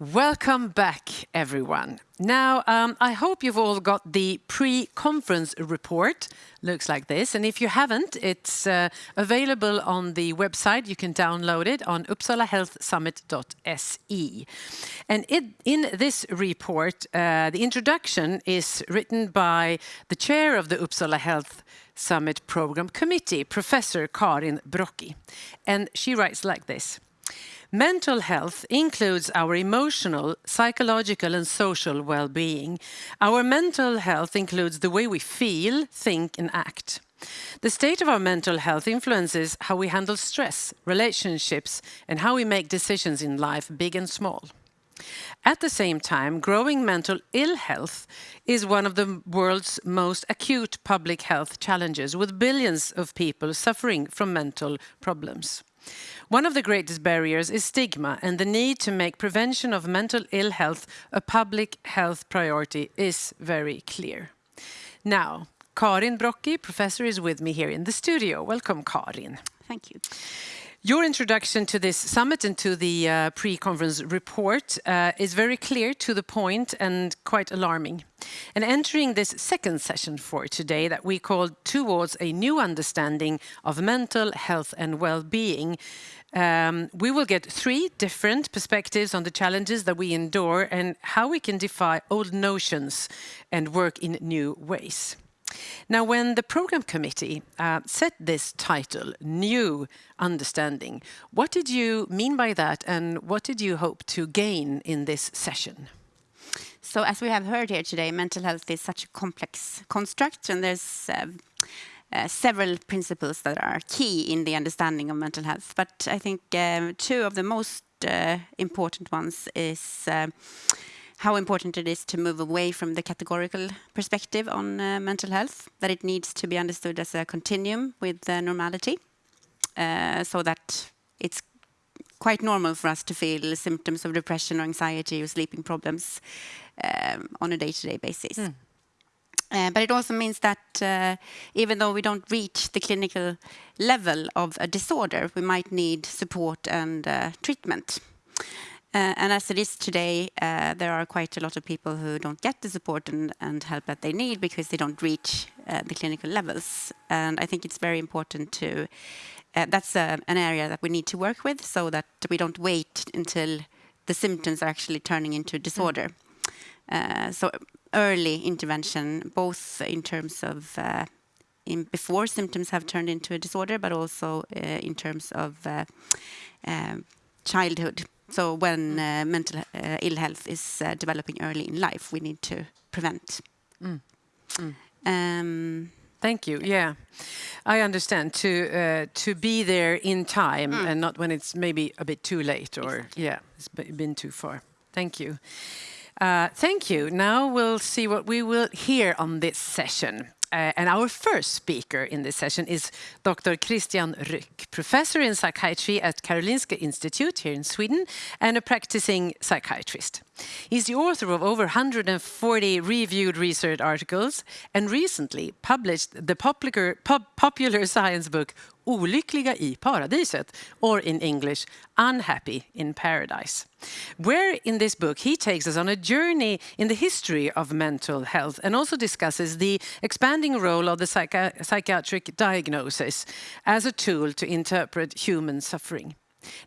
Welcome back, everyone. Now, um, I hope you've all got the pre-conference report. Looks like this. And if you haven't, it's uh, available on the website. You can download it on uppsalahealthsummit.se. And it, in this report, uh, the introduction is written by the chair of the Uppsala Health Summit Program Committee, Professor Karin Brocki. And she writes like this. Mental health includes our emotional, psychological and social well-being. Our mental health includes the way we feel, think and act. The state of our mental health influences how we handle stress, relationships and how we make decisions in life, big and small. At the same time, growing mental ill health is one of the world's most acute public health challenges, with billions of people suffering from mental problems. One of the greatest barriers is stigma and the need to make prevention of mental ill health a public health priority is very clear. Now, Karin Brocki, professor, is with me here in the studio. Welcome, Karin. Thank you. Your introduction to this summit and to the uh, pre-conference report uh, is very clear, to the point and quite alarming. And entering this second session for today that we called Towards a New Understanding of Mental Health and Well-being, um, we will get three different perspectives on the challenges that we endure and how we can defy old notions and work in new ways. Now, when the program committee uh, set this title, New Understanding, what did you mean by that and what did you hope to gain in this session? So as we have heard here today, mental health is such a complex construct and there's um, uh, several principles that are key in the understanding of mental health. But I think um, two of the most uh, important ones is uh, how important it is to move away from the categorical perspective on mental health, that it needs to be understood as a continuum with normality, so that it's quite normal for us to feel symptoms of depression or anxiety or sleeping problems um, on a day-to-day -day basis. Mm. Uh, but it also means that uh, even though we don't reach the clinical level of a disorder, we might need support and uh, treatment. Uh, and as it is today, uh, there are quite a lot of people who don't get the support and, and help that they need because they don't reach uh, the clinical levels. And I think it's very important to, that's an area that we need to work with so that we don't wait until the symptoms are actually turning into a disorder. Mm. so early intervention, both in terms of uh, in before symptoms have turned into a disorder, but also uh, in terms of uh, um, childhood. So when mm. uh, mental uh, ill health is uh, developing early in life, we need to prevent. Mm. Mm. Um, Thank you. Yeah, I understand. To uh, to be there in time mm. and not when it's maybe a bit too late or exactly. yeah, it's been too far. Thank you. Uh, thank you. Now we'll see what we will hear on this session. Uh, and our first speaker in this session is Dr. Christian Rück, professor in psychiatry at Karolinska Institute here in Sweden and a practicing psychiatrist. He's the author of over 140 reviewed research articles and recently published the popular, pop, popular science book Olyckliga i paradiset, or in English, Unhappy in Paradise. Where in this book he takes us on a journey in the history of mental health and also discusses the expanding role of the psychi psychiatric diagnosis as a tool to interpret human suffering.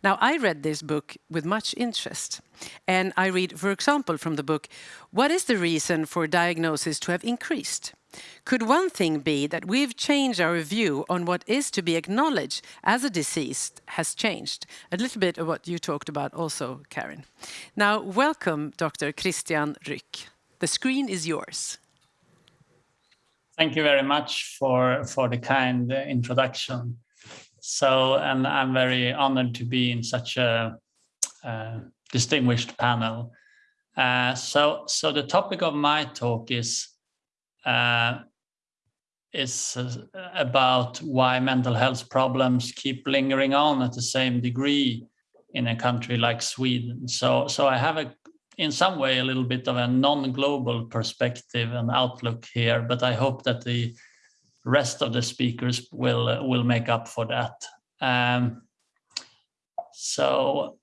Now, I read this book with much interest. And I read, for example, from the book, what is the reason for diagnosis to have increased? Could one thing be that we've changed our view on what is to be acknowledged as a disease has changed? A little bit of what you talked about also, Karin. Now, welcome, Dr. Christian Rück. The screen is yours. Thank you very much for, for the kind introduction. So, and I'm very honored to be in such a, a distinguished panel. Uh, so, so the topic of my talk is uh, is uh, about why mental health problems keep lingering on at the same degree in a country like Sweden. So, so I have a, in some way, a little bit of a non-global perspective and outlook here, but I hope that the rest of the speakers will uh, will make up for that. Um, so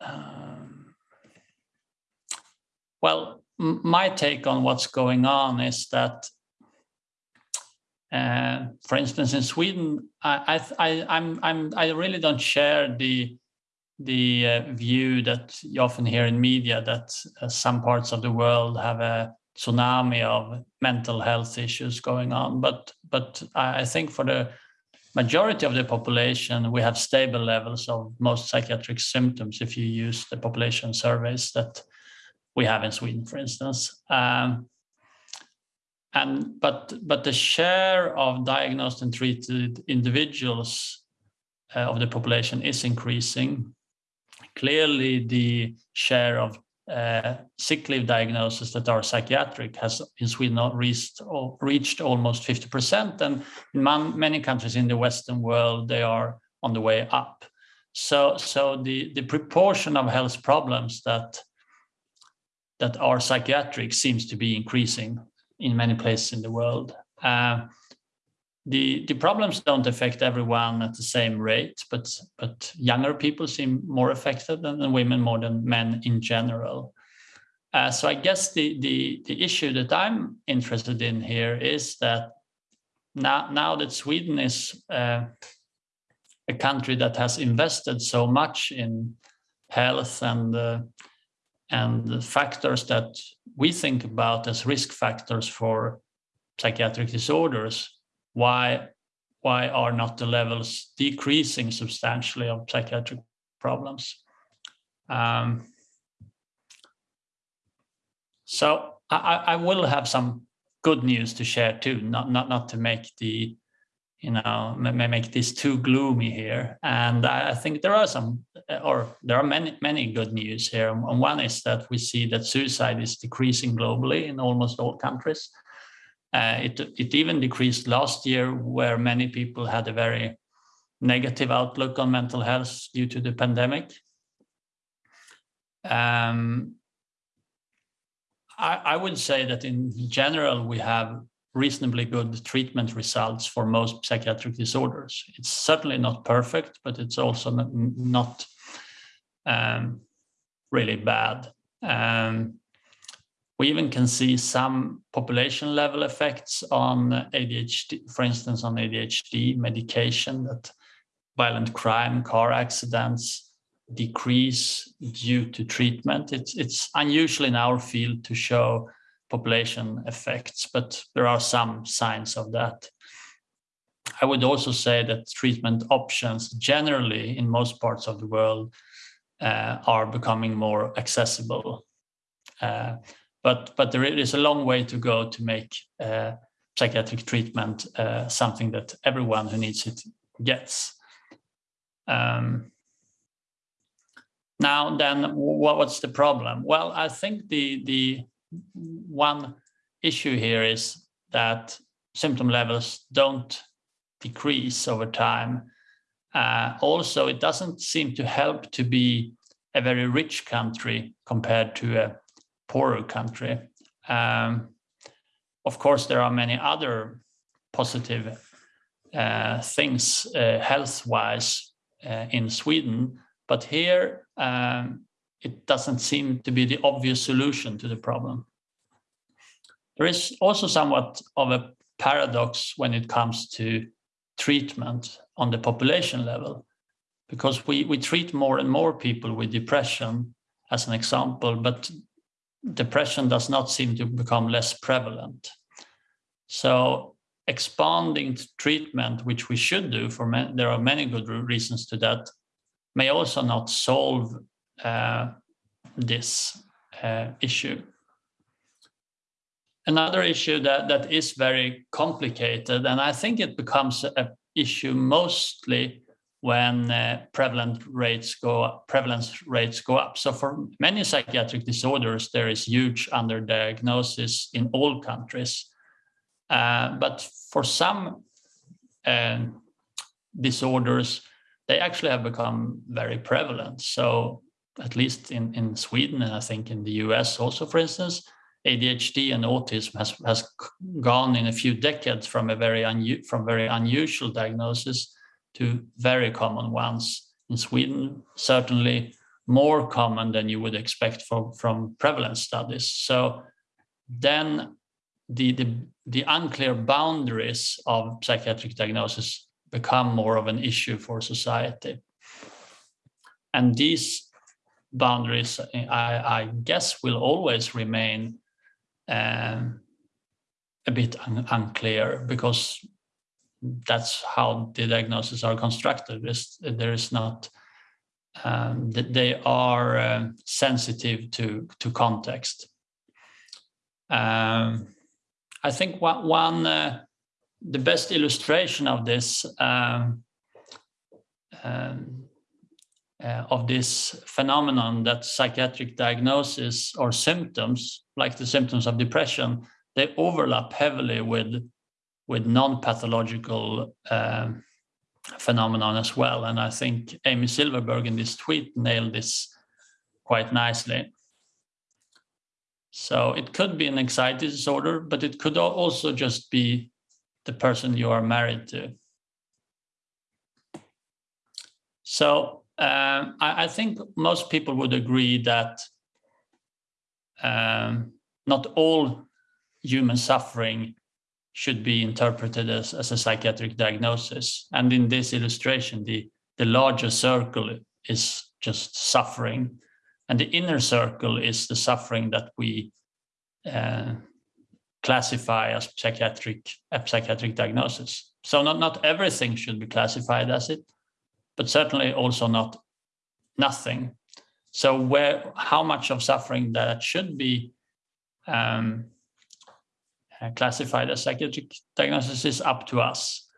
um, well, my take on what's going on is that, uh, for instance, in Sweden, I, I, I'm, I'm, I really don't share the the uh, view that you often hear in media that uh, some parts of the world have a tsunami of mental health issues going on. But but I think for the majority of the population, we have stable levels of most psychiatric symptoms if you use the population surveys that we have in Sweden, for instance. Um, and but but the share of diagnosed and treated individuals uh, of the population is increasing. Clearly, the share of uh, sick leave diagnoses that are psychiatric has in Sweden reached, reached almost 50%. And in man, many countries in the Western world, they are on the way up. So, so the, the proportion of health problems that, that are psychiatric seems to be increasing in many places in the world. Uh, the the problems don't affect everyone at the same rate, but but younger people seem more affected than, women more than men in general. Uh, so I guess the the the issue that I'm interested in here is that now now that Sweden is uh, a country that has invested so much in health and uh, and the factors that we think about as risk factors for psychiatric disorders why why are not the levels decreasing substantially of psychiatric problems? Um, so I, I, will have some good news to share too, not not not to make the you know may make this too gloomy here. And I think there are some, or there are many many good news here. And one is that we see that suicide is decreasing globally in almost all countries. Uh, it, it even decreased last year, where many people had a very negative outlook on mental health due to the pandemic. Um, I, I, would say that in general, we have reasonably good treatment results for most psychiatric disorders. It's certainly not perfect, but it's also not, um, really bad. Um, we even can see some population level effects on ADHD, for instance, on ADHD medication that violent crime, car accidents decrease due to treatment. It's, it's unusual in our field to show population effects, but there are some signs of that. I would also say that treatment options generally in most parts of the world uh, are becoming more accessible. Uh, but but there is a long way to go to make uh, psychiatric treatment uh, something that everyone who needs it gets. Um, now then, what's the problem? Well, I think the the one issue here is that symptom levels don't decrease over time. Uh, also, it doesn't seem to help to be a very rich country compared to a poorer country. Um, of course, there are many other positive uh, things uh, health-wise uh, in Sweden, but here um, it doesn't seem to be the obvious solution to the problem. There is also somewhat of a paradox when it comes to treatment on the population level, because we, we treat more and more people with depression, as an example, but depression does not seem to become less prevalent. So expanding treatment, which we should do for there are many good reasons to that, may also not solve this uh, issue. Another issue that, that is very complicated, and I think it becomes an issue mostly when uh, prevalent rates go up, prevalence rates go up. So for many psychiatric disorders, there is huge underdiagnosis in all countries. Uh, but for some uh, disorders, they actually have become very prevalent. So at least in, in Sweden, and I think in the US also, for instance, ADHD and autism has, has gone in a few decades from a very from very unusual diagnosis to very common ones. In Sweden, certainly more common than you would expect from, from prevalence studies. So then the, the, the unclear boundaries of psychiatric diagnosis become more of an issue for society. And these boundaries, I, I guess, will always remain um, a bit un unclear because that's how the diagnoses are constructed. there is not um, they are uh, sensitive to to context. Um, I think one, one uh, the best illustration of this um, um, uh, of this phenomenon that psychiatric diagnosis or symptoms, like the symptoms of depression, they overlap heavily with with non-pathological um, phenomenon as well. And I think Amy Silverberg in this tweet nailed this quite nicely. So it could be an anxiety disorder, but it could also just be the person you are married to. So um, I, I, think most people would agree that um, not all human suffering should be interpreted as, as a psychiatric diagnosis. And in this illustration, the, the larger circle is just suffering. And the inner circle is the suffering that we uh, classify as psychiatric, a psychiatric diagnosis. So not, not everything should be classified as it, but certainly also not nothing. So where how much of suffering that should be um, uh, classified as psychiatric diagnosis is up to us.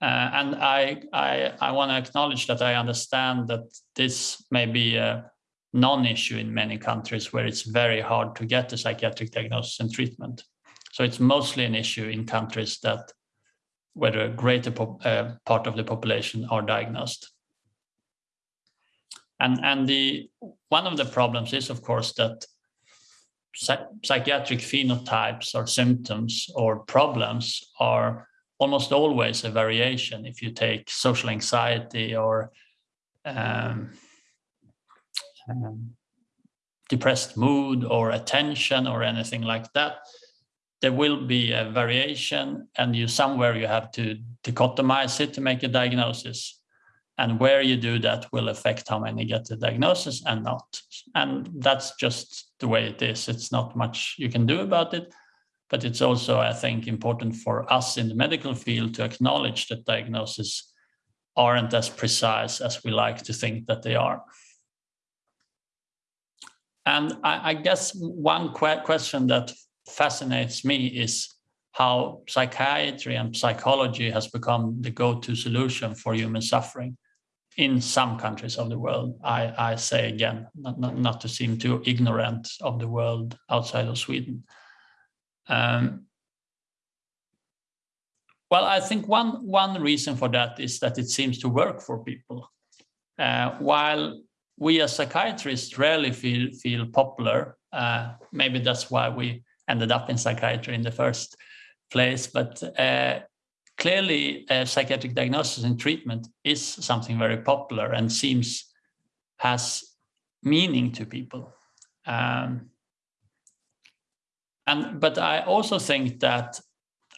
Uh, and I, I, I want to acknowledge that I understand that this may be a non-issue in many countries where it's very hard to get a psychiatric diagnosis and treatment. So it's mostly an issue in countries that where a greater uh, part of the population are diagnosed. And, and the one of the problems is, of course, that psychiatric phenotypes or symptoms or problems are almost always a variation. If you take social anxiety or um, um, depressed mood or attention or anything like that, there will be a variation and you somewhere you have to dichotomize it to make a diagnosis and where you do that will affect how many get the diagnosis and not. And that's just the way it is. It's not much you can do about it, but it's also, I think, important for us in the medical field to acknowledge that diagnoses aren't as precise as we like to think that they are. And I, I guess one que question that fascinates me is how psychiatry and psychology has become the go-to solution for human suffering in some countries of the world. I, I say again, not, not, not, to seem too ignorant of the world outside of Sweden. Um, well, I think one, one reason for that is that it seems to work for people. Uh, while we as psychiatrists rarely feel, feel popular, uh, maybe that's why we ended up in psychiatry in the first place, but uh, clearly uh, psychiatric diagnosis and treatment is something very popular and seems has meaning to people. Um, and but I also think that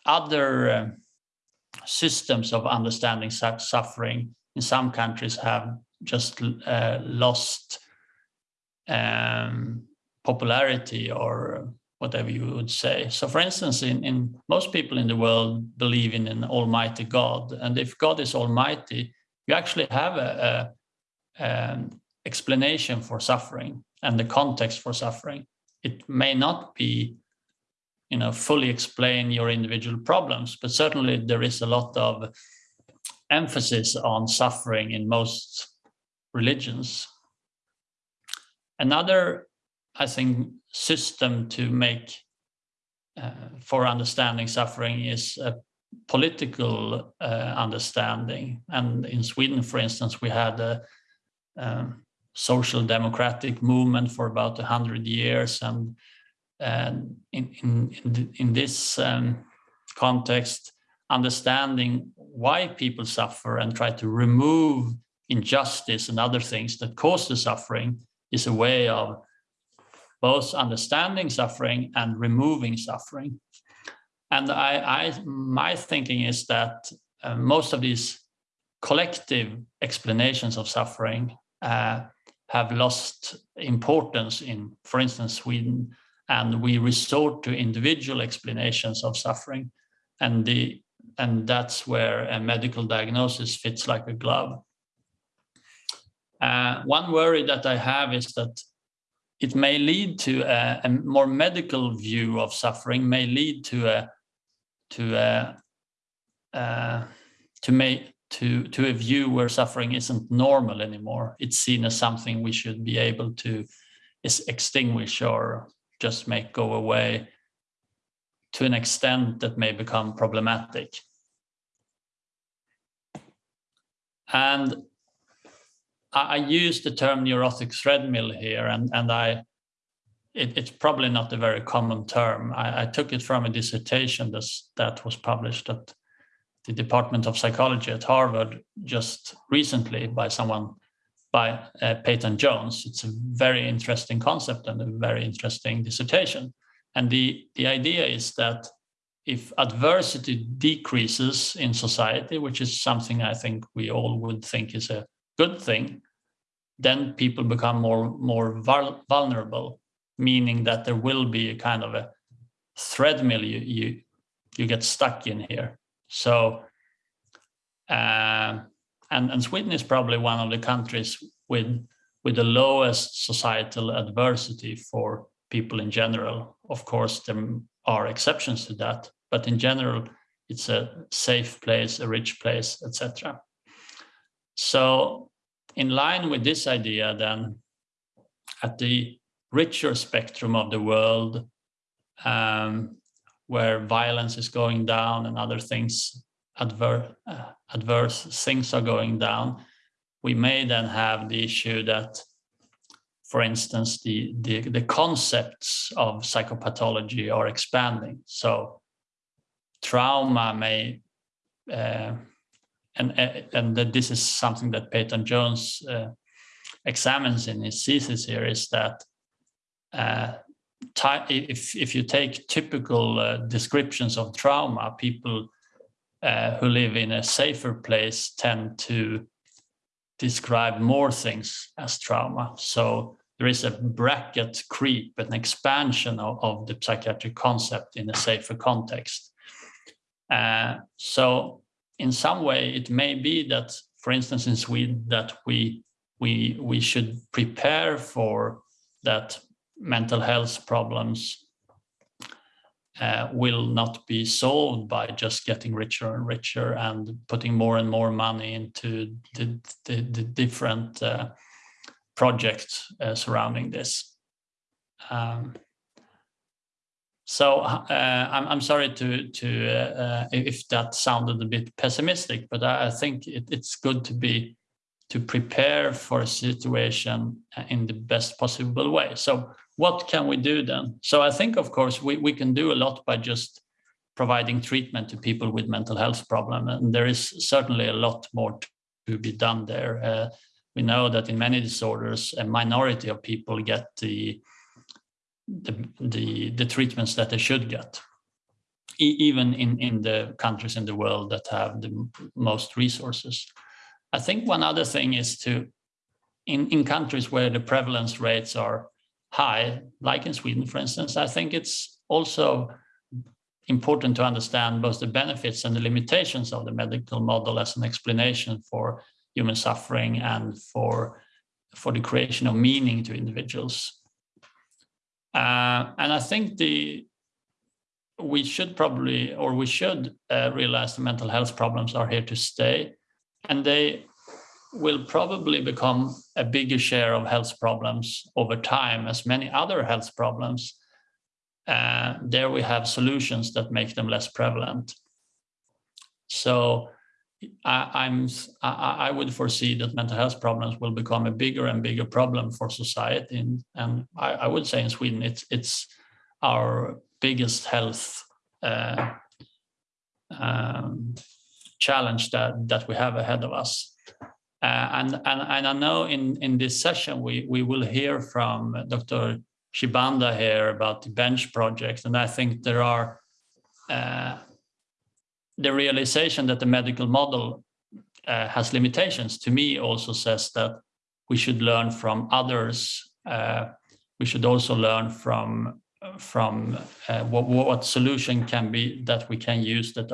other uh, systems of understanding such suffering in some countries have just uh, lost um, popularity or whatever you would say. So for instance, in, in most people in the world believe in an almighty God. And if God is almighty, you actually have a, a um, explanation for suffering and the context for suffering. It may not be you know, fully explain your individual problems, but certainly there is a lot of emphasis on suffering in most religions. Another I think, system to make uh, for understanding suffering is a political uh, understanding. And in Sweden, for instance, we had a um, social democratic movement for about 100 years. And, and in, in, in, this um, context, understanding why people suffer and try to remove injustice and other things that cause the suffering is a way of both understanding suffering and removing suffering. And I, I my thinking is that uh, most of these collective explanations of suffering uh, have lost importance in, for instance, Sweden, and we resort to individual explanations of suffering, and the and that's where a medical diagnosis fits like a glove. Uh, one worry that I have is that it may lead to a, a, more medical view of suffering, may lead to a to a uh, to make to to a view where suffering isn't normal anymore. It's seen as something we should be able to extinguish or just make go away to an extent that may become problematic. And I, use the term neurotic treadmill here, and, and I it, it's probably not a very common term. I, I took it from a dissertation that was published at the Department of Psychology at Harvard just recently by someone by uh, Payton Jones. It's a very interesting concept and a very interesting dissertation. And the, the idea is that if adversity decreases in society, which is something I think we all would think is a good thing, then people become more, more vulnerable, meaning that there will be a kind of a treadmill you, you, you get stuck in here. So, uh, and, and Sweden is probably one of the countries with, with the lowest societal adversity for people in general. Of course, there are exceptions to that, but in general, it's a safe place, a rich place, etc. So, in line with this idea, then, at the richer spectrum of the world, um, where violence is going down and other things, adver uh, adverse things are going down, we may then have the issue that, for instance, the, the, the concepts of psychopathology are expanding. So trauma may, uh, and, and that this is something that Payton Jones uh, examines in his thesis here, is that uh, if, if you take typical uh, descriptions of trauma, people uh, who live in a safer place tend to describe more things as trauma. So there is a bracket creep, an expansion of, of the psychiatric concept in a safer context. Uh, so in some way, it may be that, for instance, in Sweden, that we we we should prepare for that mental health problems uh, will not be solved by just getting richer and richer and putting more and more money into the, the, the different uh, projects uh, surrounding this. Um, so uh, I'm, I'm sorry to, to uh, if that sounded a bit pessimistic, but I, I think it, it's good to be to prepare for a situation in the best possible way. So what can we do then? So I think, of course, we, we can do a lot by just providing treatment to people with mental health problem. And there is certainly a lot more to be done there. Uh, we know that in many disorders, a minority of people get the the the, the treatments that they should get, e even in, in the countries in the world that have the most resources. I think one other thing is to, in, in countries where the prevalence rates are high, like in Sweden, for instance, I think it's also important to understand both the benefits and the limitations of the medical model as an explanation for human suffering and for, for the creation of meaning to individuals. Uh, and I think the we should probably, or we should uh, realize the mental health problems are here to stay, and they will probably become a bigger share of health problems over time as many other health problems. Uh, there we have solutions that make them less prevalent. So I, am I, I, would foresee that mental health problems will become a bigger and bigger problem for society, and, and I, I, would say in Sweden it's it's our biggest health uh, um, challenge that that we have ahead of us. Uh, and, and, and I know in, in this session, we, we will hear from Dr. Chibanda here about the bench project. And I think there are uh, the realization that the medical model uh, has limitations to me also says that we should learn from others. Uh, we should also learn from from uh, what, what solution can be that we can use that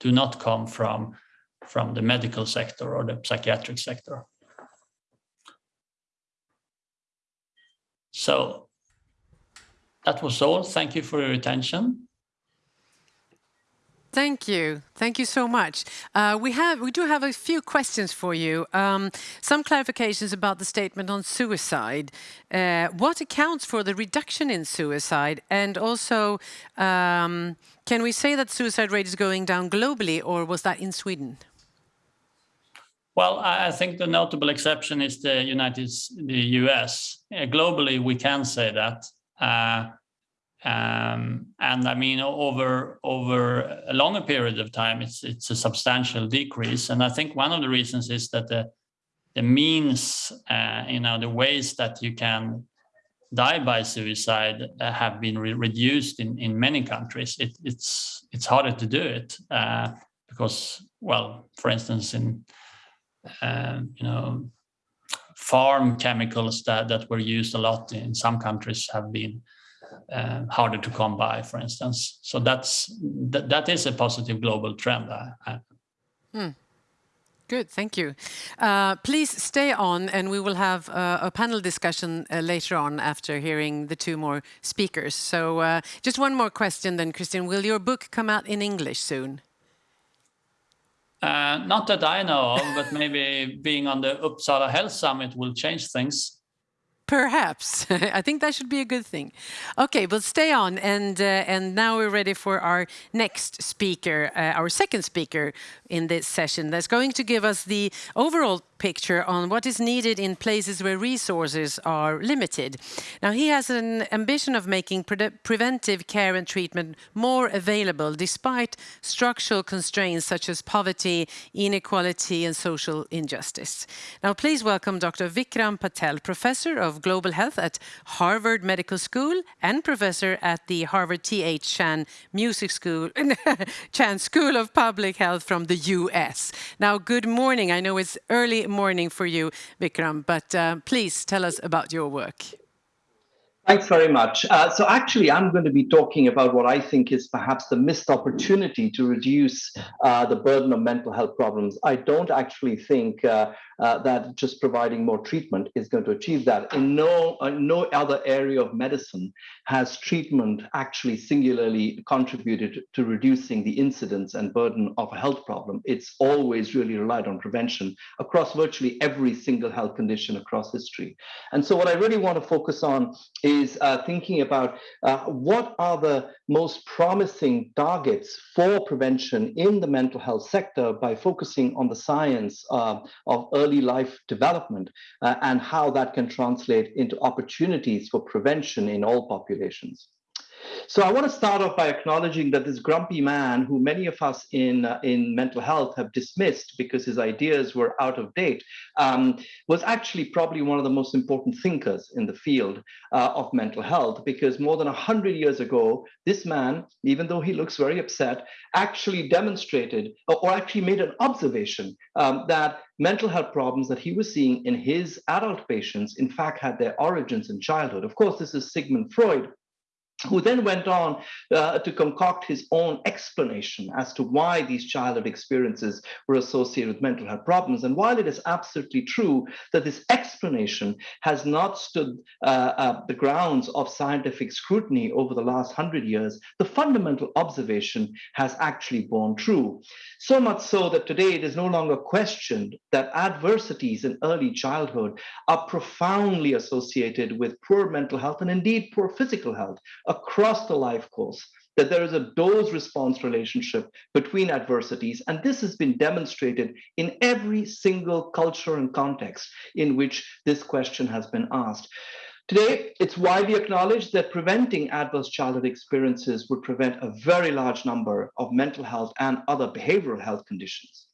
do not come from from the medical sector or the psychiatric sector. So that was all. Thank you for your attention. Thank you. Thank you so much. Uh, we have, we do have a few questions for you. Um, some clarifications about the statement on suicide. Uh, what accounts for the reduction in suicide? And also, um, can we say that suicide rate is going down globally, or was that in Sweden? Well, I think the notable exception is the United, the US. Uh, globally, we can say that. Um, and I mean, over over a longer period of time, it's it's a substantial decrease. And I think one of the reasons is that the the means, uh, you know, the ways that you can die by suicide uh, have been re reduced in in many countries. It, it's it's harder to do it uh, because, well, for instance, in um, you know, farm chemicals that that were used a lot in some countries have been uh, harder to come by, for instance. So that's that, that is a positive global trend. Hmm. Good, thank you. Uh, please stay on and we will have uh, a panel discussion uh, later on after hearing the two more speakers. So uh, just one more question then, Christian. Will your book come out in English soon? Uh, not that I know of, but maybe being on the Uppsala Health Summit will change things. Perhaps. I think that should be a good thing. Okay, but stay on. And, uh, and now we're ready for our next speaker, uh, our second speaker in this session that's going to give us the overall picture on what is needed in places where resources are limited. Now, he has an ambition of making pre preventive care and treatment more available despite structural constraints such as poverty, inequality and social injustice. Now, please welcome Dr. Vikram Patel, Professor of Global Health at Harvard Medical School and Professor at the Harvard T.H. Chan Music School, Chan School of Public Health from the U.S. Now, good morning. I know it's early morning for you, Vikram, but uh, please tell us about your work. Thanks very much. Uh, so actually, I'm going to be talking about what I think is perhaps the missed opportunity to reduce uh, the burden of mental health problems. I don't actually think uh, uh that just providing more treatment is going to achieve that. In no, uh, no other area of medicine has treatment actually singularly contributed to reducing the incidence and burden of a health problem. It's always really relied on prevention across virtually every single health condition across history. And so what I really want to focus on is uh, thinking about uh, what are the most promising targets for prevention in the mental health sector by focusing on the science uh, of early life development uh, and how that can translate into opportunities for prevention in all populations. So I want to start off by acknowledging that this grumpy man, who many of us in uh, in mental health have dismissed because his ideas were out of date, um, was actually probably one of the most important thinkers in the field uh, of mental health. Because more than hundred years ago, this man, even though he looks very upset, actually demonstrated or actually made an observation um, that mental health problems that he was seeing in his adult patients, in fact, had their origins in childhood. Of course, this is Sigmund Freud who then went on uh, to concoct his own explanation as to why these childhood experiences were associated with mental health problems. And while it is absolutely true that this explanation has not stood uh, uh, the grounds of scientific scrutiny over the last hundred years, the fundamental observation has actually borne true. So much so that today it is no longer questioned that adversities in early childhood are profoundly associated with poor mental health and indeed poor physical health across the life course that there is a dose response relationship between adversities. And this has been demonstrated in every single culture and context in which this question has been asked. Today, it's widely acknowledged that preventing adverse childhood experiences would prevent a very large number of mental health and other behavioral health conditions.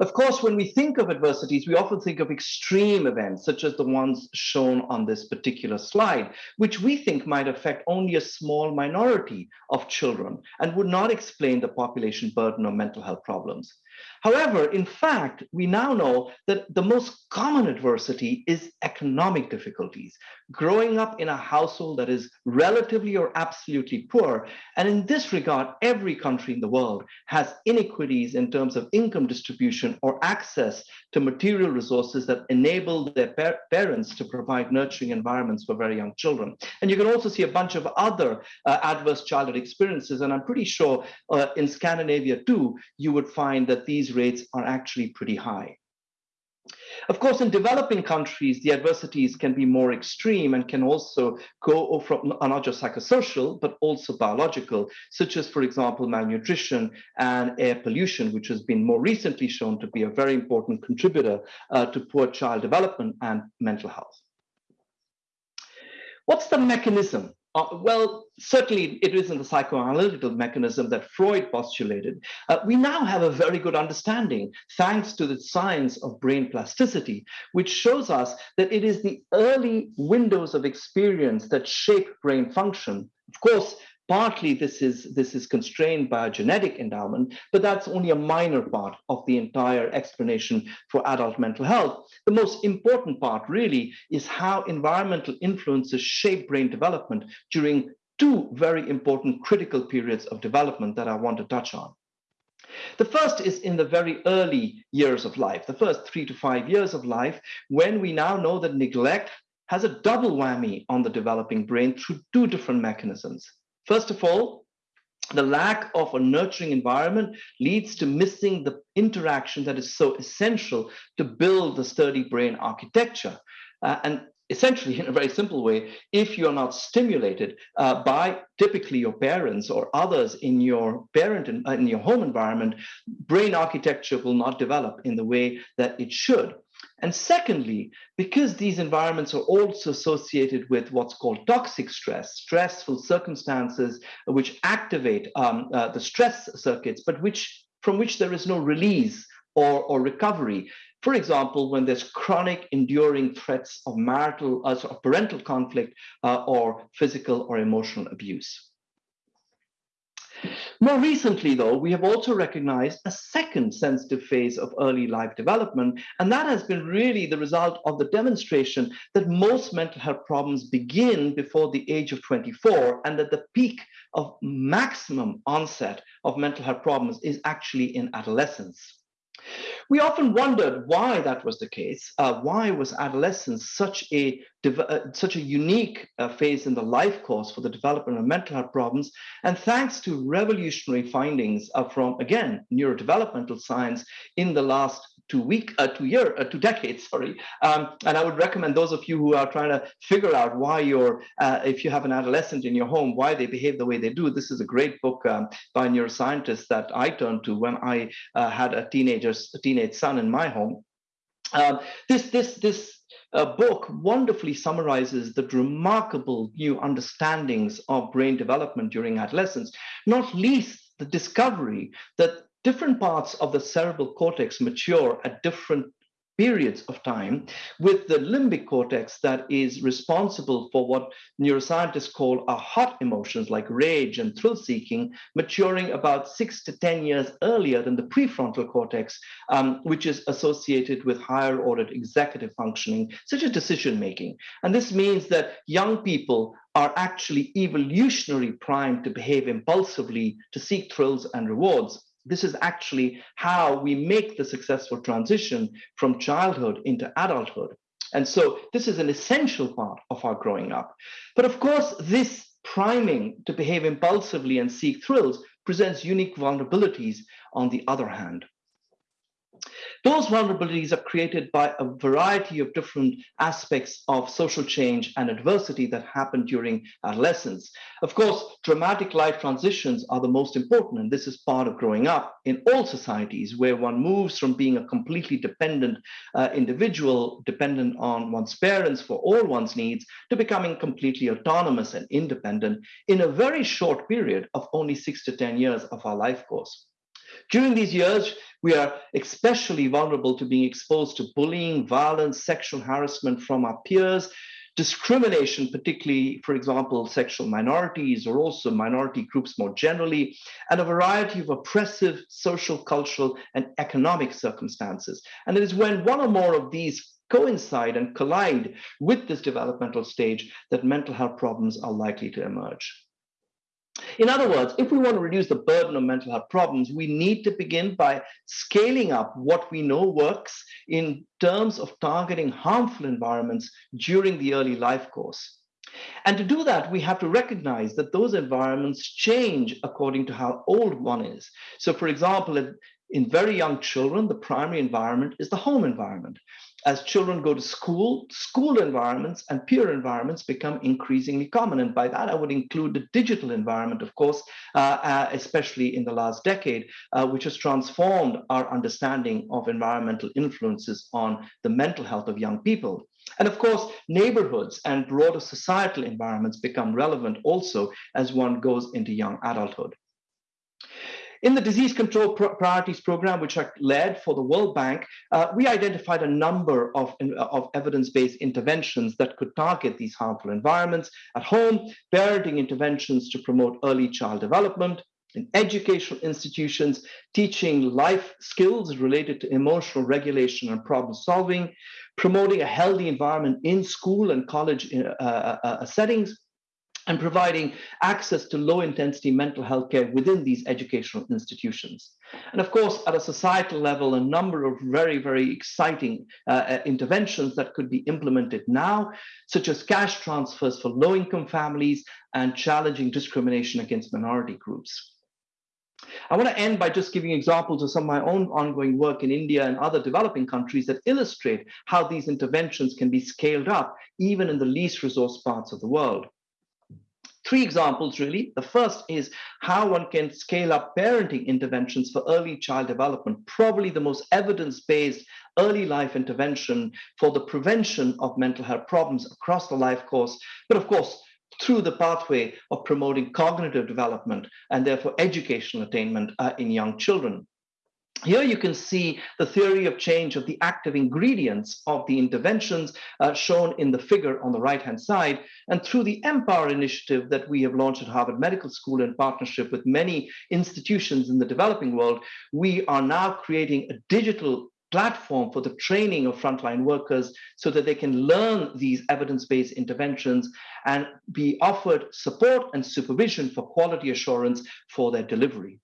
Of course, when we think of adversities, we often think of extreme events, such as the ones shown on this particular slide, which we think might affect only a small minority of children and would not explain the population burden of mental health problems. However, in fact, we now know that the most common adversity is economic difficulties, growing up in a household that is relatively or absolutely poor. And in this regard, every country in the world has inequities in terms of income distribution or access to material resources that enable their par parents to provide nurturing environments for very young children. And you can also see a bunch of other uh, adverse childhood experiences. And I'm pretty sure uh, in Scandinavia too, you would find that these rates are actually pretty high. Of course, in developing countries, the adversities can be more extreme and can also go from not just psychosocial, but also biological, such as, for example, malnutrition and air pollution, which has been more recently shown to be a very important contributor uh, to poor child development and mental health. What's the mechanism uh, well, certainly it isn't the psychoanalytical mechanism that Freud postulated. Uh, we now have a very good understanding, thanks to the science of brain plasticity, which shows us that it is the early windows of experience that shape brain function. Of course, Partly this is, this is constrained by a genetic endowment, but that's only a minor part of the entire explanation for adult mental health. The most important part really is how environmental influences shape brain development during two very important critical periods of development that I want to touch on. The first is in the very early years of life, the first three to five years of life, when we now know that neglect has a double whammy on the developing brain through two different mechanisms. First of all, the lack of a nurturing environment leads to missing the interaction that is so essential to build the sturdy brain architecture. Uh, and essentially, in a very simple way, if you're not stimulated uh, by typically your parents or others in your parent in, uh, in your home environment, brain architecture will not develop in the way that it should. And secondly, because these environments are also associated with what's called toxic stress, stressful circumstances which activate um, uh, the stress circuits, but which from which there is no release or, or recovery. For example, when there's chronic enduring threats of marital, uh, of parental conflict uh, or physical or emotional abuse. More recently, though, we have also recognized a second sensitive phase of early life development, and that has been really the result of the demonstration that most mental health problems begin before the age of 24, and that the peak of maximum onset of mental health problems is actually in adolescence. We often wondered why that was the case. Uh, why was adolescence such a uh, such a unique uh, phase in the life course for the development of mental health problems? And thanks to revolutionary findings uh, from again neurodevelopmental science in the last two week, uh, two year, uh, two decades, sorry. Um, and I would recommend those of you who are trying to figure out why you're, uh, if you have an adolescent in your home, why they behave the way they do. This is a great book um, by neuroscientists that I turned to when I uh, had a teenager, a teenage son in my home. Um, this, this, this uh, book wonderfully summarizes the remarkable new understandings of brain development during adolescence, not least the discovery that different parts of the cerebral cortex mature at different periods of time with the limbic cortex that is responsible for what neuroscientists call our hot emotions like rage and thrill seeking maturing about six to 10 years earlier than the prefrontal cortex, um, which is associated with higher ordered executive functioning, such as decision making. And this means that young people are actually evolutionary primed to behave impulsively, to seek thrills and rewards this is actually how we make the successful transition from childhood into adulthood. And so this is an essential part of our growing up. But of course, this priming to behave impulsively and seek thrills presents unique vulnerabilities on the other hand. Those vulnerabilities are created by a variety of different aspects of social change and adversity that happen during adolescence. Of course, dramatic life transitions are the most important, and this is part of growing up in all societies where one moves from being a completely dependent uh, individual, dependent on one's parents for all one's needs, to becoming completely autonomous and independent in a very short period of only six to 10 years of our life course. During these years, we are especially vulnerable to being exposed to bullying, violence, sexual harassment from our peers, discrimination, particularly, for example, sexual minorities or also minority groups more generally, and a variety of oppressive social, cultural, and economic circumstances. And it is when one or more of these coincide and collide with this developmental stage that mental health problems are likely to emerge. In other words, if we want to reduce the burden of mental health problems, we need to begin by scaling up what we know works in terms of targeting harmful environments during the early life course. And to do that, we have to recognize that those environments change according to how old one is. So, for example, in very young children, the primary environment is the home environment as children go to school, school environments and peer environments become increasingly common. And by that, I would include the digital environment, of course, uh, uh, especially in the last decade, uh, which has transformed our understanding of environmental influences on the mental health of young people. And of course, neighborhoods and broader societal environments become relevant also as one goes into young adulthood. In the disease control priorities program, which I led for the World Bank, uh, we identified a number of, of evidence-based interventions that could target these harmful environments at home, parenting interventions to promote early child development, in educational institutions, teaching life skills related to emotional regulation and problem solving, promoting a healthy environment in school and college uh, uh, uh settings, and providing access to low intensity mental health care within these educational institutions. And of course, at a societal level, a number of very, very exciting uh, uh, interventions that could be implemented now, such as cash transfers for low income families and challenging discrimination against minority groups. I want to end by just giving examples of some of my own ongoing work in India and other developing countries that illustrate how these interventions can be scaled up even in the least resource parts of the world three examples really. The first is how one can scale up parenting interventions for early child development, probably the most evidence-based early life intervention for the prevention of mental health problems across the life course, but of course, through the pathway of promoting cognitive development and therefore educational attainment uh, in young children. Here you can see the theory of change of the active ingredients of the interventions uh, shown in the figure on the right-hand side. And through the Empower initiative that we have launched at Harvard Medical School in partnership with many institutions in the developing world, we are now creating a digital platform for the training of frontline workers so that they can learn these evidence-based interventions and be offered support and supervision for quality assurance for their delivery.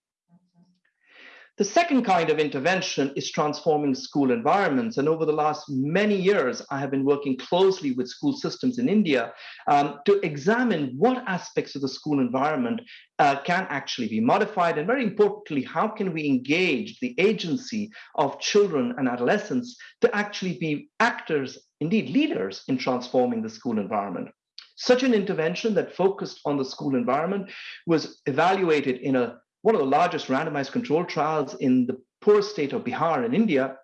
The second kind of intervention is transforming school environments. And over the last many years, I have been working closely with school systems in India um, to examine what aspects of the school environment uh, can actually be modified. And very importantly, how can we engage the agency of children and adolescents to actually be actors, indeed leaders, in transforming the school environment. Such an intervention that focused on the school environment was evaluated in a one of the largest randomized controlled trials in the poor state of Bihar in India,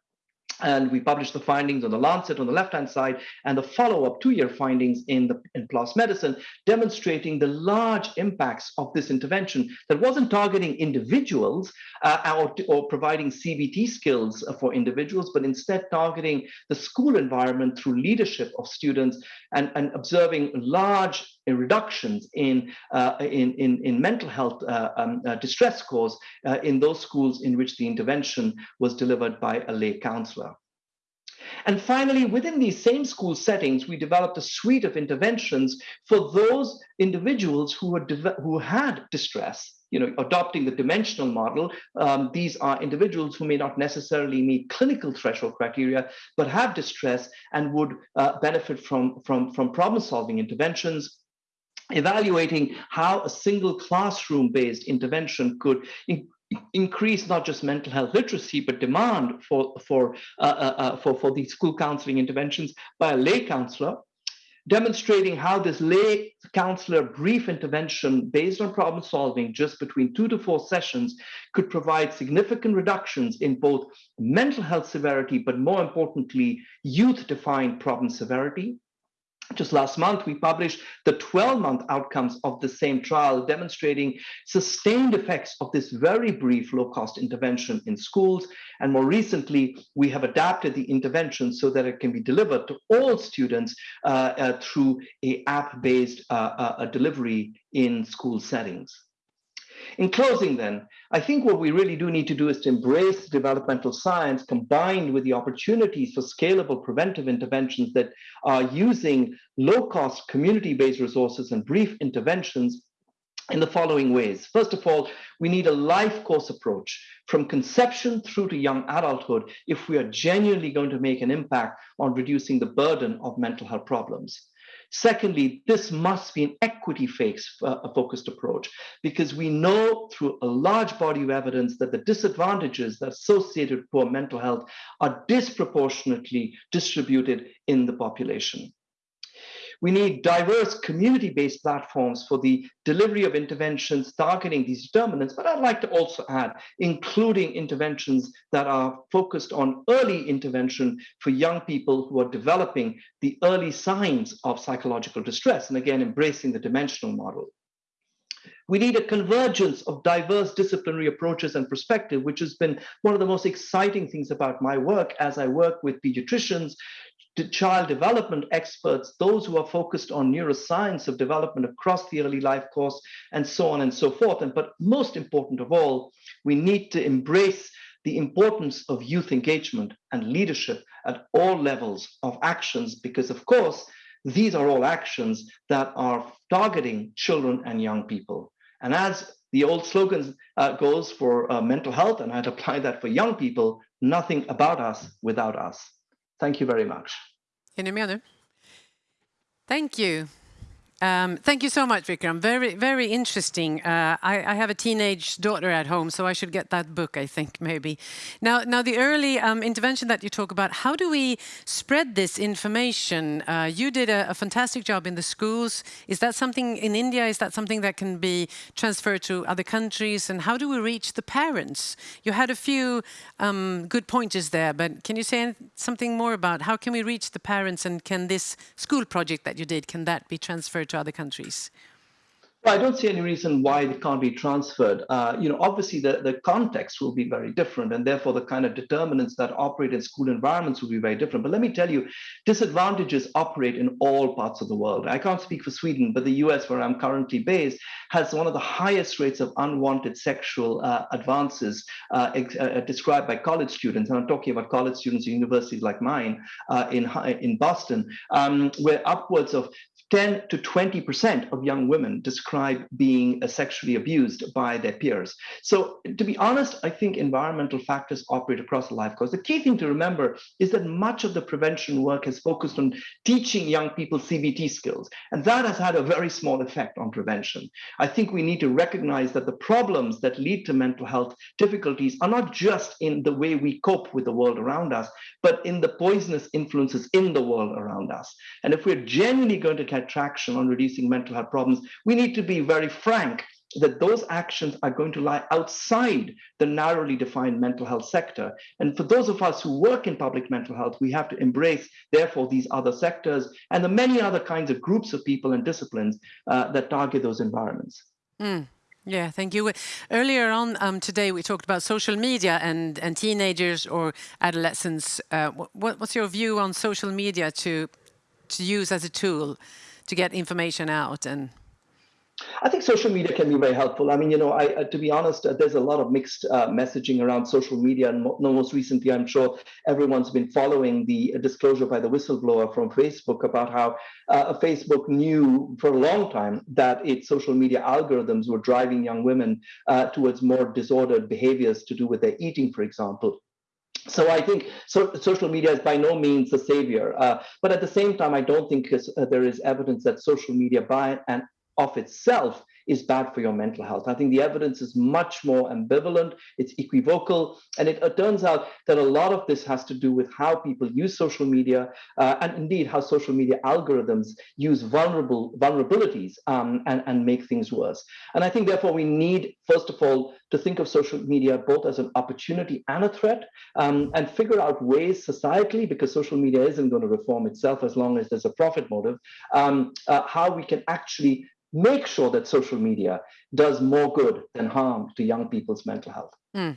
and we published the findings on the Lancet on the left-hand side and the follow-up two-year findings in the in PLOS Medicine, demonstrating the large impacts of this intervention that wasn't targeting individuals uh, or, or providing CBT skills for individuals, but instead targeting the school environment through leadership of students and, and observing large reductions in, uh, in, in, in, mental health uh, um, uh, distress scores uh, in those schools in which the intervention was delivered by a lay counselor. And finally, within these same school settings, we developed a suite of interventions for those individuals who, were who had distress you know, adopting the dimensional model, um, these are individuals who may not necessarily meet clinical threshold criteria, but have distress and would uh, benefit from, from, from problem-solving interventions, evaluating how a single classroom-based intervention could increase not just mental health literacy, but demand for, for, uh, uh, uh, for, for these school counseling interventions by a lay counselor, demonstrating how this lay counselor brief intervention based on problem solving just between two to four sessions could provide significant reductions in both mental health severity, but more importantly, youth defined problem severity just last month, we published the 12 month outcomes of the same trial, demonstrating sustained effects of this very brief low cost intervention in schools. And more recently, we have adapted the intervention so that it can be delivered to all students uh, uh, through a app based uh, uh delivery in school settings. In closing, then, I think what we really do need to do is to embrace developmental science combined with the opportunities for scalable preventive interventions that are using low cost community based resources and brief interventions in the following ways. First of all, we need a life course approach from conception through to young adulthood if we are genuinely going to make an impact on reducing the burden of mental health problems. Secondly, this must be an equity uh, focused approach because we know through a large body of evidence that the disadvantages that associated with poor mental health are disproportionately distributed in the population. We need diverse community-based platforms for the delivery of interventions targeting these determinants, but I'd like to also add, including interventions that are focused on early intervention for young people who are developing the early signs of psychological distress, and again, embracing the dimensional model. We need a convergence of diverse disciplinary approaches and perspective, which has been one of the most exciting things about my work as I work with pediatricians, child development experts, those who are focused on neuroscience of development across the early life course, and so on and so forth. And but most important of all, we need to embrace the importance of youth engagement and leadership at all levels of actions, because of course, these are all actions that are targeting children and young people. And as the old slogan uh, goes for uh, mental health, and I'd apply that for young people, nothing about us without us. Thank you very much. Är ni med nu? Thank you. Um, thank you so much, Vikram. Very, very interesting. Uh, I, I, have a teenage daughter at home, so I should get that book, I think, maybe. Now, now the early um, intervention that you talk about, how do we spread this information? Uh, you did a, a, fantastic job in the schools. Is that something in India? Is that something that can be transferred to other countries? And how do we reach the parents? You had a few um, good pointers there, but can you say something more about how can we reach the parents and can this school project that you did, can that be transferred to other countries? Well, I don't see any reason why it can't be transferred. Uh, you know, obviously the, the context will be very different, and therefore the kind of determinants that operate in school environments will be very different. But let me tell you, disadvantages operate in all parts of the world. I can't speak for Sweden, but the US, where I'm currently based, has one of the highest rates of unwanted sexual uh, advances uh, uh described by college students. And I'm talking about college students at universities like mine uh, in in Boston, um, where upwards of 10 to 20% of young women describe being uh, sexually abused by their peers. So, to be honest, I think environmental factors operate across the life course. The key thing to remember is that much of the prevention work has focused on teaching young people CBT skills, and that has had a very small effect on prevention. I think we need to recognize that the problems that lead to mental health difficulties are not just in the way we cope with the world around us, but in the poisonous influences in the world around us. And if we're genuinely going to get traction on reducing mental health problems, we need to be very frank that those actions are going to lie outside the narrowly defined mental health sector. And for those of us who work in public mental health, we have to embrace, therefore, these other sectors and the many other kinds of groups of people and disciplines uh, that target those environments. Mm. Yeah, thank you. Earlier on um, today, we talked about social media and, and teenagers or adolescents. Uh, what, what's your view on social media to, to use as a tool to get information out and I think social media can be very helpful. I mean, you know, I, uh, to be honest, uh, there's a lot of mixed uh, messaging around social media, and mo most recently, I'm sure everyone's been following the disclosure by the whistleblower from Facebook about how uh, Facebook knew for a long time that its social media algorithms were driving young women uh, towards more disordered behaviors to do with their eating, for example. So I think so, social media is by no means the savior, uh, but at the same time, I don't think uh, there is evidence that social media by and of itself is bad for your mental health. I think the evidence is much more ambivalent, it's equivocal, and it, it turns out that a lot of this has to do with how people use social media uh, and indeed how social media algorithms use vulnerable vulnerabilities um, and, and make things worse. And I think therefore we need, first of all, to think of social media both as an opportunity and a threat um, and figure out ways societally, because social media isn't going to reform itself as long as there's a profit motive, um, uh, how we can actually make sure that social media does more good than harm to young people's mental health. Mm.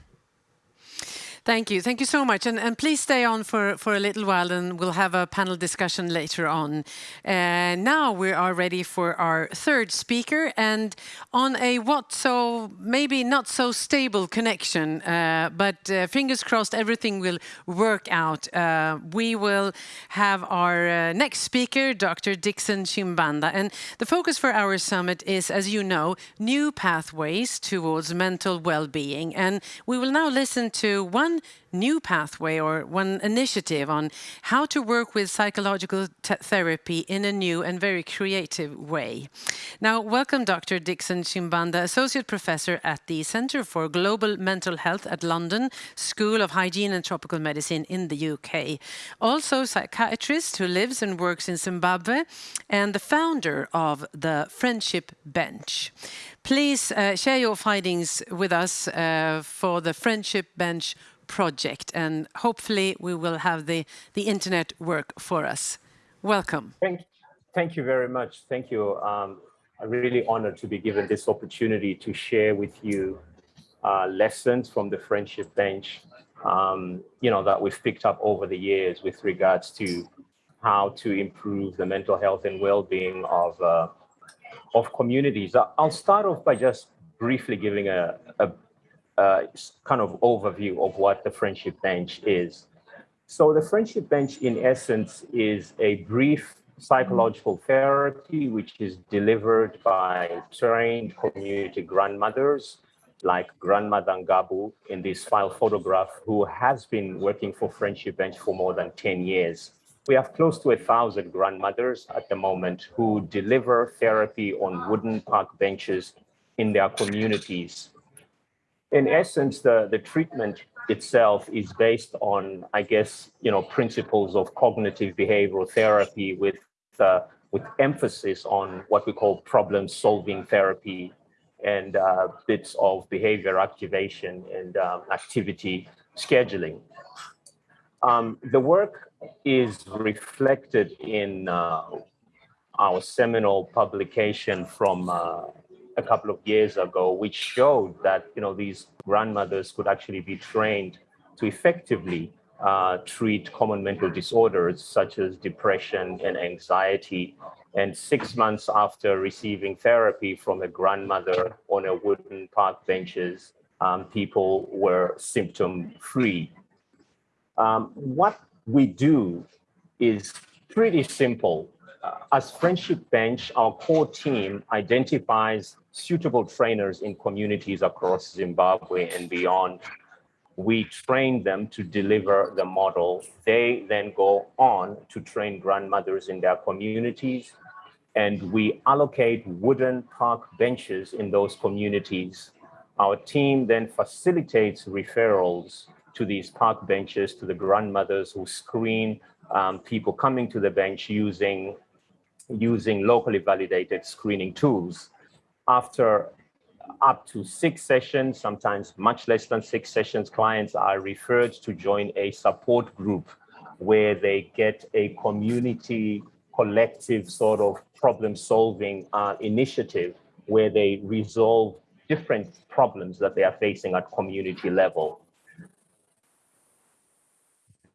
Thank you. Thank you so much. And, and, please stay on for, for a little while and we'll have a panel discussion later on. Uh, now we are ready for our third speaker and on a what so maybe not so stable connection, uh, but uh, fingers crossed everything will work out. Uh, we will have our uh, next speaker, Dr. Dixon Chibanda. And the focus for our summit is, as you know, new pathways towards mental well-being. And we will now listen to one one new pathway or one initiative on how to work with psychological therapy in a new and very creative way. Now, welcome Dr. Dixon Chibanda, Associate Professor at the Centre for Global Mental Health at London School of Hygiene and Tropical Medicine in the UK. Also psychiatrist who lives and works in Zimbabwe and the founder of the Friendship Bench. Please uh, share your findings with us uh, for the Friendship Bench project and hopefully we will have the, the internet work for us. Welcome. Thank, thank you very much. Thank you. Um, I'm really honored to be given this opportunity to share with you uh, lessons from the Friendship Bench, um, you know, that we've picked up over the years with regards to how to improve the mental health and well-being of, uh, of communities. I'll start off by just briefly giving a, a uh, kind of overview of what the Friendship Bench is. So the Friendship Bench, in essence, is a brief psychological therapy which is delivered by trained community grandmothers like Grandmother Ngabu in this file photograph, who has been working for Friendship Bench for more than 10 years. We have close to a thousand grandmothers at the moment who deliver therapy on wooden park benches in their communities in essence, the, the treatment itself is based on, I guess, you know, principles of cognitive behavioral therapy with, uh, with emphasis on what we call problem solving therapy and uh, bits of behavior activation and um, activity scheduling. Um, the work is reflected in uh, our seminal publication from uh, a couple of years ago, which showed that you know these grandmothers could actually be trained to effectively uh, treat common mental disorders such as depression and anxiety. And six months after receiving therapy from a grandmother on a wooden park benches, um, people were symptom free. Um, what we do is pretty simple. Uh, as Friendship Bench, our core team identifies suitable trainers in communities across Zimbabwe and beyond. We train them to deliver the model. They then go on to train grandmothers in their communities. And we allocate wooden park benches in those communities. Our team then facilitates referrals to these park benches to the grandmothers who screen um, people coming to the bench using, using locally validated screening tools after up to six sessions, sometimes much less than six sessions, clients are referred to join a support group where they get a community collective sort of problem solving uh, initiative where they resolve different problems that they are facing at community level.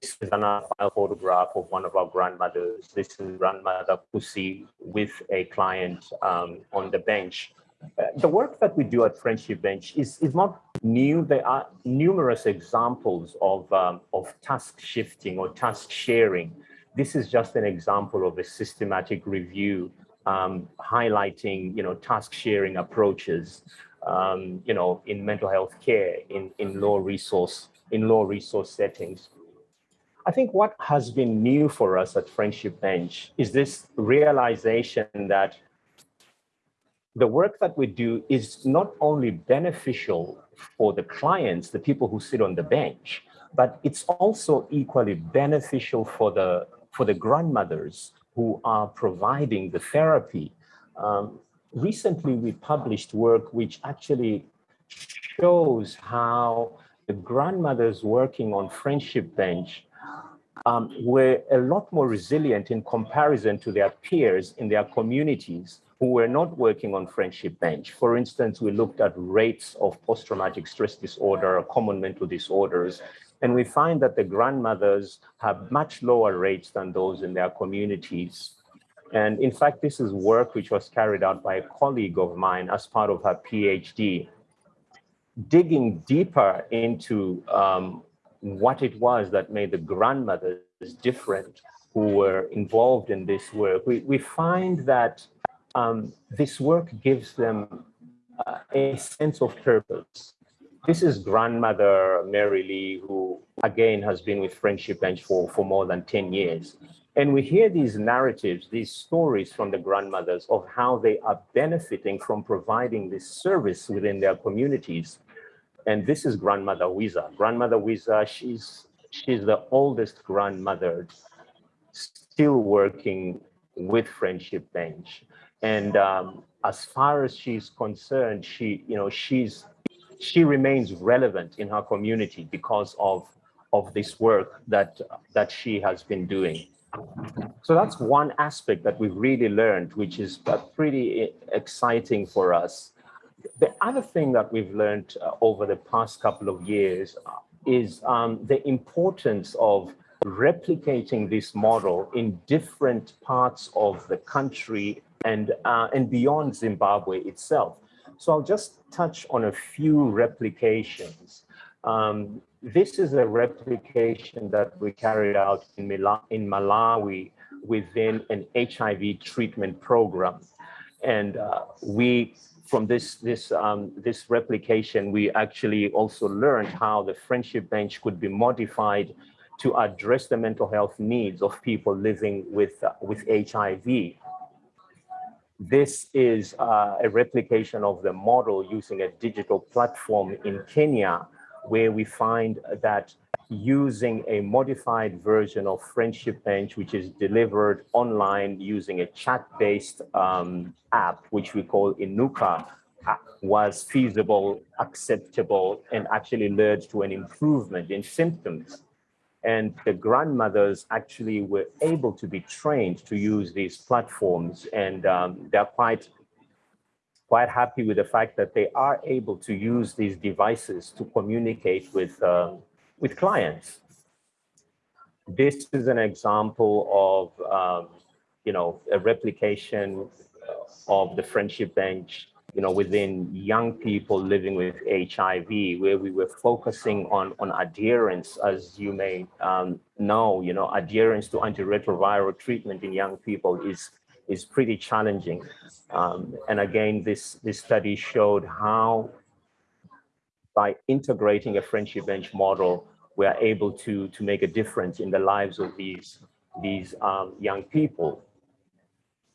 This is another photograph of one of our grandmothers. This is grandmother Pussy with a client um, on the bench. Uh, the work that we do at Friendship Bench is, is not new. There are numerous examples of, um, of task shifting or task sharing. This is just an example of a systematic review um, highlighting, you know, task sharing approaches, um, you know, in mental health care, in, in low resource, in low resource settings. I think what has been new for us at Friendship Bench is this realization that the work that we do is not only beneficial for the clients, the people who sit on the bench, but it's also equally beneficial for the, for the grandmothers who are providing the therapy. Um, recently, we published work which actually shows how the grandmothers working on Friendship Bench um, were a lot more resilient in comparison to their peers in their communities who were not working on Friendship Bench. For instance, we looked at rates of post-traumatic stress disorder, common mental disorders, and we find that the grandmothers have much lower rates than those in their communities. And in fact, this is work which was carried out by a colleague of mine as part of her PhD, digging deeper into um, what it was that made the grandmothers different who were involved in this work. We, we find that um, this work gives them uh, a sense of purpose. This is grandmother Mary Lee, who again has been with Friendship Bench for, for more than 10 years. And we hear these narratives, these stories from the grandmothers of how they are benefiting from providing this service within their communities. And this is grandmother Wiza. Grandmother Wiza, she's, she's the oldest grandmother still working with Friendship Bench. And um, as far as she's concerned, she, you know, she's she remains relevant in her community because of of this work that that she has been doing. So that's one aspect that we've really learned, which is pretty exciting for us. The other thing that we've learned uh, over the past couple of years is um, the importance of replicating this model in different parts of the country and, uh, and beyond Zimbabwe itself. So I'll just touch on a few replications. Um, this is a replication that we carried out in, Mila in Malawi within an HIV treatment program. And uh, we, from this, this, um, this replication, we actually also learned how the friendship bench could be modified to address the mental health needs of people living with, uh, with HIV. This is uh, a replication of the model using a digital platform in Kenya, where we find that using a modified version of Friendship Bench, which is delivered online using a chat-based um, app, which we call Inuka, was feasible, acceptable, and actually led to an improvement in symptoms. And the grandmothers actually were able to be trained to use these platforms and um, they're quite, quite happy with the fact that they are able to use these devices to communicate with, uh, with clients. This is an example of, um, you know, a replication of the friendship bench you know, within young people living with HIV, where we were focusing on, on adherence, as you may um, know, you know, adherence to antiretroviral treatment in young people is, is pretty challenging. Um, and again, this, this study showed how by integrating a friendship bench model, we are able to, to make a difference in the lives of these, these um, young people.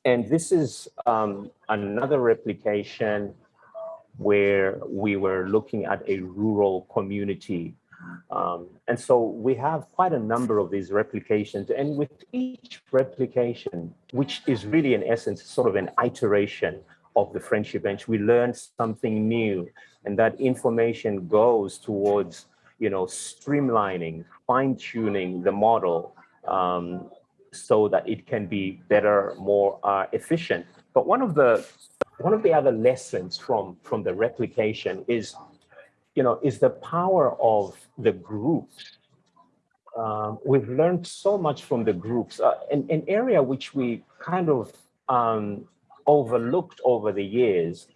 And this is um, another replication where we were looking at a rural community. Um, and so we have quite a number of these replications and with each replication, which is really in essence sort of an iteration of the friendship bench, we learn something new and that information goes towards, you know, streamlining, fine tuning the model um, so that it can be better, more uh, efficient. But one of the one of the other lessons from from the replication is, you know, is the power of the groups. Um, we've learned so much from the groups, uh, an, an area which we kind of um, overlooked over the years.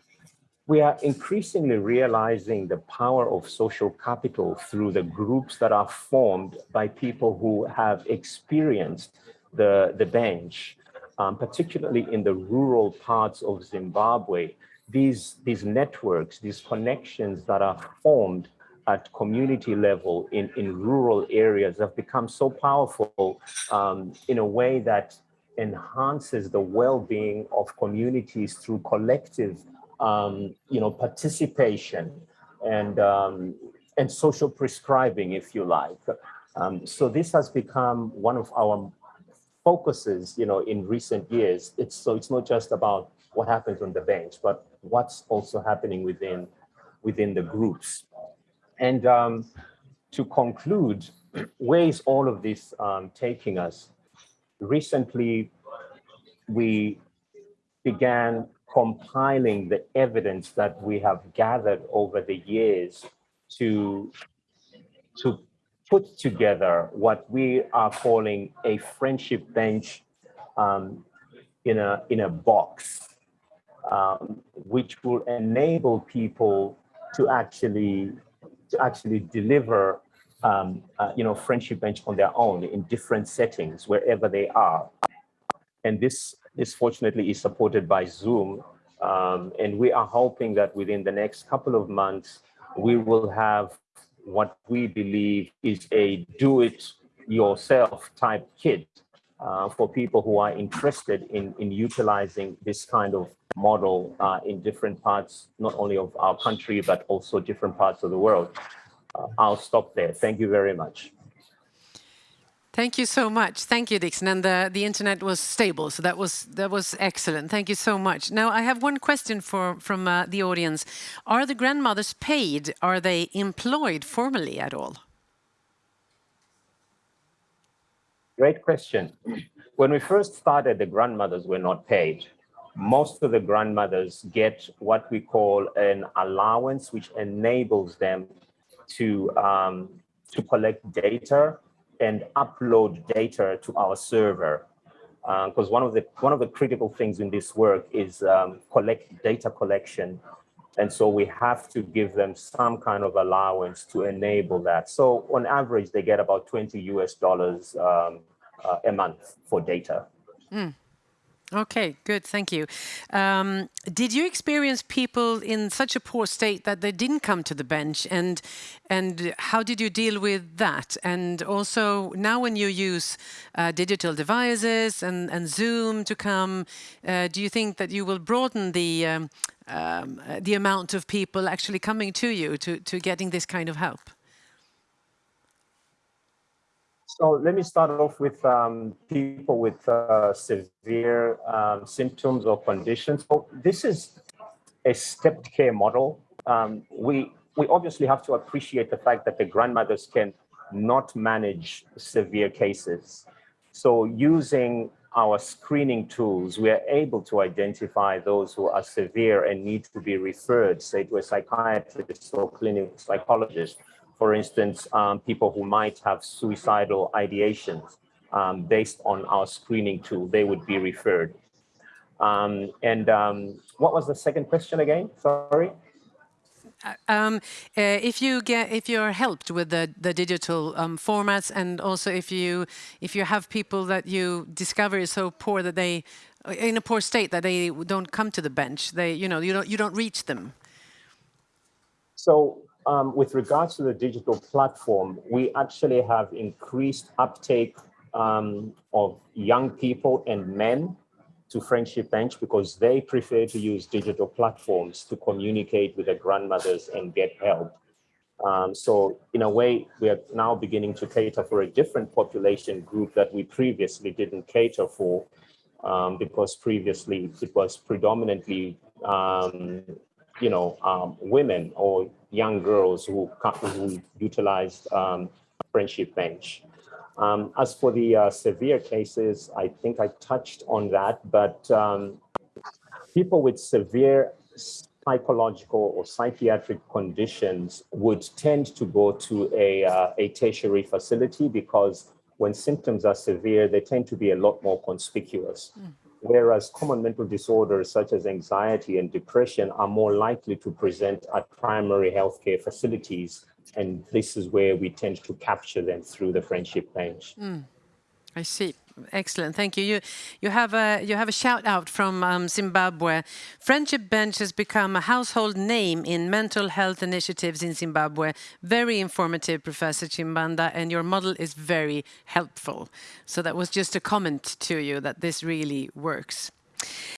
We are increasingly realizing the power of social capital through the groups that are formed by people who have experienced the, the bench, um, particularly in the rural parts of Zimbabwe, these, these networks, these connections that are formed at community level in, in rural areas have become so powerful um, in a way that enhances the well-being of communities through collective um, you know, participation and, um, and social prescribing, if you like. Um, so this has become one of our focuses, you know, in recent years. It's so it's not just about what happens on the bench, but what's also happening within within the groups. And um, to conclude, where is all of this um, taking us? Recently, we began compiling the evidence that we have gathered over the years to, to put together what we are calling a friendship bench um, in, a, in a box, um, which will enable people to actually to actually deliver um, uh, you know friendship bench on their own in different settings wherever they are. And this this fortunately is supported by zoom um, and we are hoping that within the next couple of months we will have what we believe is a do it yourself type kit uh, for people who are interested in, in utilizing this kind of model uh, in different parts, not only of our country, but also different parts of the world. Uh, I'll stop there. Thank you very much. Thank you so much. Thank you, Dixon. And the, the internet was stable, so that was that was excellent. Thank you so much. Now, I have one question for from uh, the audience. Are the grandmothers paid? Are they employed formally at all? Great question. When we first started, the grandmothers were not paid. Most of the grandmothers get what we call an allowance, which enables them to, um, to collect data and upload data to our server. Because uh, one of the one of the critical things in this work is um, collect data collection, and so we have to give them some kind of allowance to enable that. So on average, they get about 20 US dollars um, uh, a month for data. Mm. Okay, good, thank you. Um, did you experience people in such a poor state that they didn't come to the bench, and and how did you deal with that? And also now, when you use uh, digital devices and and Zoom to come, uh, do you think that you will broaden the um, um, the amount of people actually coming to you to to getting this kind of help? So let me start off with um, people with uh, severe um, symptoms or conditions. So this is a stepped care model. Um, we, we obviously have to appreciate the fact that the grandmothers can not manage severe cases. So using our screening tools, we are able to identify those who are severe and need to be referred, say, to a psychiatrist or clinical psychologist for instance, um, people who might have suicidal ideations um, based on our screening tool, they would be referred. Um, and um, what was the second question again? Sorry. Uh, um, uh, if you get if you're helped with the the digital um, formats and also if you if you have people that you discover is so poor that they in a poor state that they don't come to the bench they you know you don't you don't reach them so um, with regards to the digital platform, we actually have increased uptake um, of young people and men to Friendship Bench because they prefer to use digital platforms to communicate with their grandmothers and get help. Um, so in a way, we are now beginning to cater for a different population group that we previously didn't cater for um, because previously it was predominantly um, you know, um, women or young girls who, who utilized um, Friendship Bench. Um, as for the uh, severe cases, I think I touched on that, but um, people with severe psychological or psychiatric conditions would tend to go to a, uh, a tertiary facility because when symptoms are severe, they tend to be a lot more conspicuous. Mm whereas common mental disorders such as anxiety and depression are more likely to present at primary healthcare facilities. And this is where we tend to capture them through the friendship bench. Mm, I see. Excellent, thank you. You, you have a you have a shout out from um, Zimbabwe. Friendship Bench has become a household name in mental health initiatives in Zimbabwe. Very informative, Professor Chibanda, and your model is very helpful. So that was just a comment to you that this really works.